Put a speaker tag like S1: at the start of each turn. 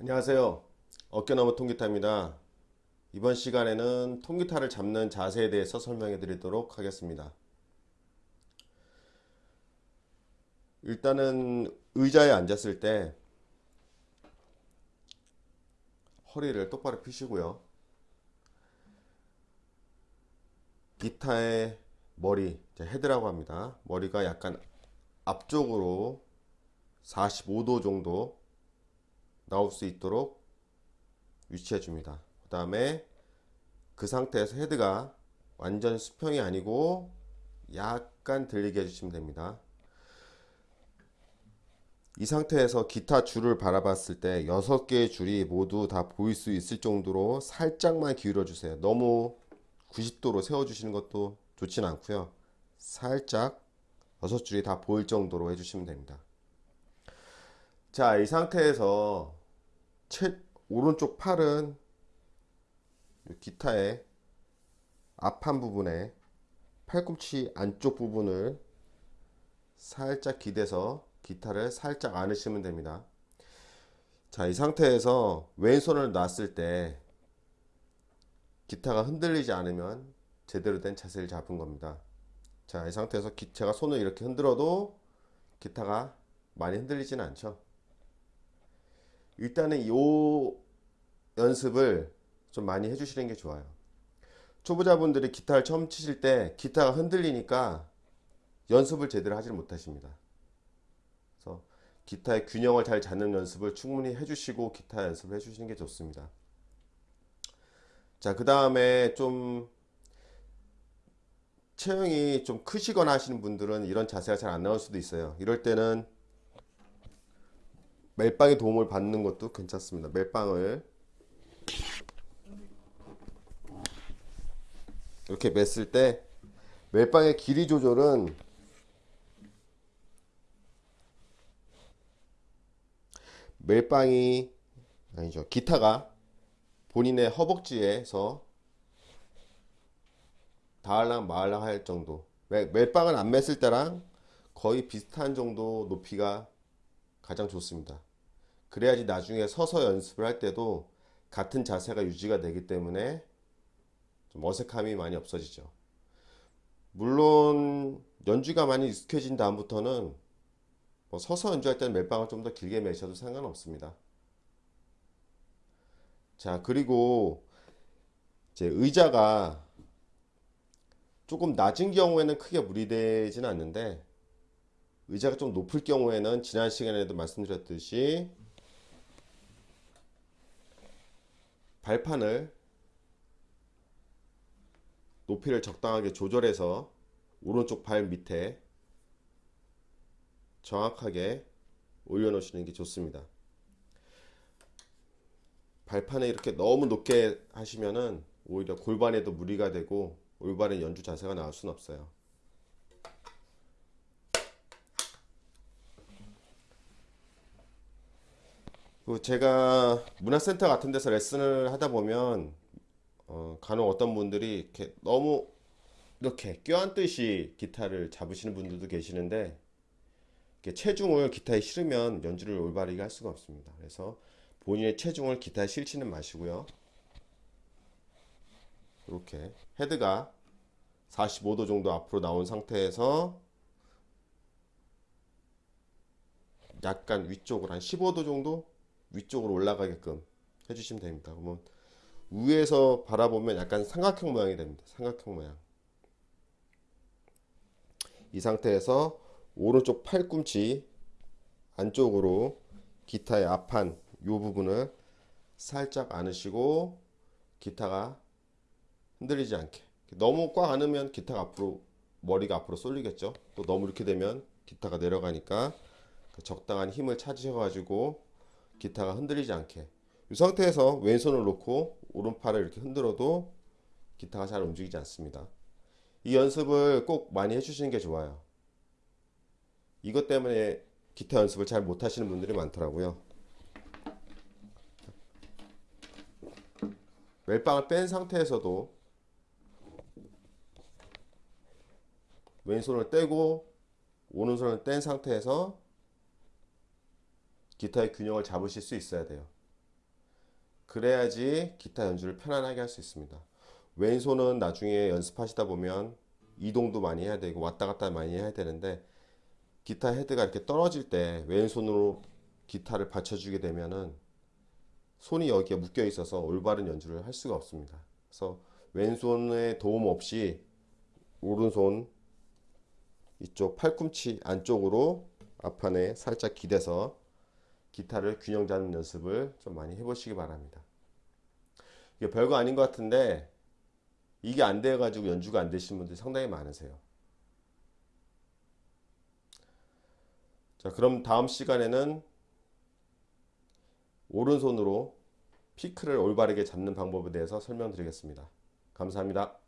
S1: 안녕하세요. 어깨너머 통기타입니다. 이번 시간에는 통기타를 잡는 자세에 대해서 설명해 드리도록 하겠습니다. 일단은 의자에 앉았을 때 허리를 똑바로 펴시고요. 기타의 머리, 헤드라고 합니다. 머리가 약간 앞쪽으로 45도 정도 나올 수 있도록 위치해 줍니다. 그 다음에 그 상태에서 헤드가 완전 수평이 아니고 약간 들리게 해주시면 됩니다. 이 상태에서 기타 줄을 바라봤을 때 6개의 줄이 모두 다 보일 수 있을 정도로 살짝만 기울여 주세요. 너무 90도로 세워 주시는 것도 좋진 않고요. 살짝 6줄이 다 보일 정도로 해주시면 됩니다. 자, 이 상태에서 채, 오른쪽 팔은 기타의 앞판 부분에 팔꿈치 안쪽 부분을 살짝 기대서 기타를 살짝 안으시면 됩니다. 자, 이 상태에서 왼손을 놨을 때 기타가 흔들리지 않으면 제대로 된 자세를 잡은 겁니다. 자, 이 상태에서 기, 제가 손을 이렇게 흔들어도 기타가 많이 흔들리지는 않죠. 일단은 이 연습을 좀 많이 해주시는 게 좋아요. 초보자분들이 기타를 처음 치실 때 기타가 흔들리니까 연습을 제대로 하지 못하십니다. 그래서 기타의 균형을 잘 잡는 연습을 충분히 해주시고 기타 연습을 해주시는 게 좋습니다. 자, 그 다음에 좀 체형이 좀 크시거나 하시는 분들은 이런 자세가 잘 안 나올 수도 있어요. 이럴 때는 멜빵의 도움을 받는 것도 괜찮습니다. 멜빵을 이렇게 맸을 때 멜빵의 길이 조절은 멜빵이 아니죠. 기타가 본인의 허벅지에서 닿을랑 말랑 할 정도. 멜빵을 안 맸을 때랑 거의 비슷한 정도 높이가 가장 좋습니다 그래야지 나중에 서서 연습을 할 때도 같은 자세가 유지가 되기 때문에 좀 어색함이 많이 없어지죠. 물론 연주가 많이 익숙해진 다음부터는 뭐 서서 연주할 때는 멜빵을 좀 더 길게 매셔도 상관없습니다. 자 그리고 이제 의자가 조금 낮은 경우에는 크게 무리되지는 않는데 의자가 좀 높을 경우에는 지난 시간에도 말씀드렸듯이 발판을 높이를 적당하게 조절해서 오른쪽 발 밑에 정확하게 올려놓으시는 게 좋습니다. 발판에 이렇게 너무 높게 하시면은 오히려 골반에도 무리가 되고 올바른 연주 자세가 나올 수는 없어요. 제가 문화센터 같은 데서 레슨을 하다 보면 어, 간혹 어떤 분들이 이렇게 너무 이렇게 껴안듯이 기타를 잡으시는 분들도 계시는데 체중을 기타에 실으면 연주를 올바르게 할 수가 없습니다. 그래서 본인의 체중을 기타에 실지는 마시고요. 이렇게 헤드가 45도 정도 앞으로 나온 상태에서 약간 위쪽으로 한 15도 정도 위쪽으로 올라가게끔 해주시면 됩니다. 그러면 위에서 바라보면 약간 삼각형 모양이 됩니다. 삼각형 모양. 이 상태에서 오른쪽 팔꿈치 안쪽으로 기타의 앞판 이 부분을 살짝 안으시고 기타가 흔들리지 않게 너무 꽉 안으면 기타가 앞으로 머리가 앞으로 쏠리겠죠 또 너무 이렇게 되면 기타가 내려가니까 적당한 힘을 찾으셔 가지고 기타가 흔들리지 않게. 이 상태에서 왼손을 놓고 오른팔을 이렇게 흔들어도 기타가 잘 움직이지 않습니다. 이 연습을 꼭 많이 해주시는 게 좋아요. 이것 때문에 기타 연습을 잘 못하시는 분들이 많더라고요. 멜빵을 뺀 상태에서도 왼손을 떼고 오른손을 뗀 상태에서 기타의 균형을 잡으실 수 있어야 돼요. 그래야지 기타 연주를 편안하게 할 수 있습니다. 왼손은 나중에 연습하시다 보면 이동도 많이 해야 되고 왔다 갔다 많이 해야 되는데 기타 헤드가 이렇게 떨어질 때 왼손으로 기타를 받쳐주게 되면은 손이 여기에 묶여 있어서 올바른 연주를 할 수가 없습니다. 그래서 왼손의 도움 없이 오른손 이쪽 팔꿈치 안쪽으로 앞판에 살짝 기대서 기타를 균형 잡는 연습을 좀 많이 해보시기 바랍니다. 이게 별거 아닌 것 같은데 이게 안 돼 가지고 연주가 안 되신 분들이 상당히 많으세요. 자, 그럼 다음 시간에는 오른손으로 피크를 올바르게 잡는 방법에 대해서 설명드리겠습니다. 감사합니다.